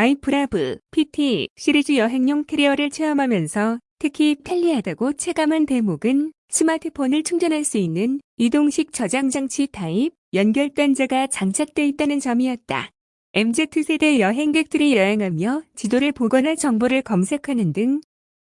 아이프라브 PT 시리즈 여행용 캐리어를 체험하면서 특히 편리하다고 체감한 대목은 스마트폰을 충전할 수 있는 이동식 저장 장치 타입 연결 단자가 장착돼 있다는 점이었다. MZ세대 여행객들이 여행하며 지도를 보거나 정보를 검색하는 등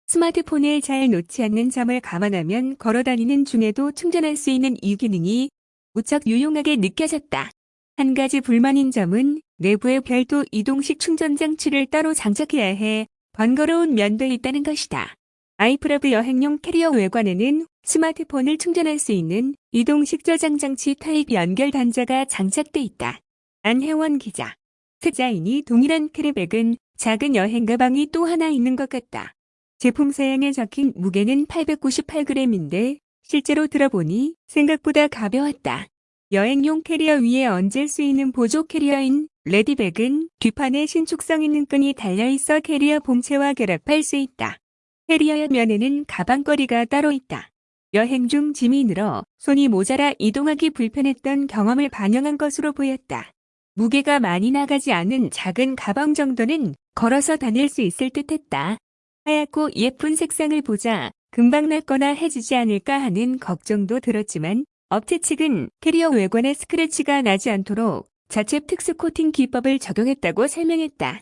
스마트폰을 잘 놓지 않는 점을 감안하면 걸어다니는 중에도 충전할 수 있는 이 기능이 무척 유용하게 느껴졌다. 한 가지 불만인 점은 내부에 별도 이동식 충전 장치를 따로 장착해야 해 번거로운 면도 있다는 것이다. 아이프라브 여행용 캐리어 외관에는 스마트폰을 충전할 수 있는 이동식 저장 장치 타입 연결 단자가 장착돼 있다. 안혜원 기자. 디자인이 동일한 캐리백은 작은 여행 가방이 또 하나 있는 것 같다. 제품 사양에 적힌 무게는 898g인데 실제로 들어보니 생각보다 가벼웠다. 여행용 캐리어 위에 얹을 수 있는 보조 캐리어인 레디백은 뒷판에 신축성 있는 끈이 달려있어 캐리어 본체와 결합할 수 있다. 캐리어 면에는 가방걸이가 따로 있다. 여행 중 짐이 늘어 손이 모자라 이동하기 불편했던 경험을 반영한 것으로 보였다. 무게가 많이 나가지 않은 작은 가방 정도는 걸어서 다닐 수 있을 듯했다. 하얗고 예쁜 색상을 보자 금방 낡거나 해지지 않을까 하는 걱정도 들었지만 업체 측은 캐리어 외관에 스크래치가 나지 않도록 자체 특수 코팅 기법을 적용했다고 설명했다.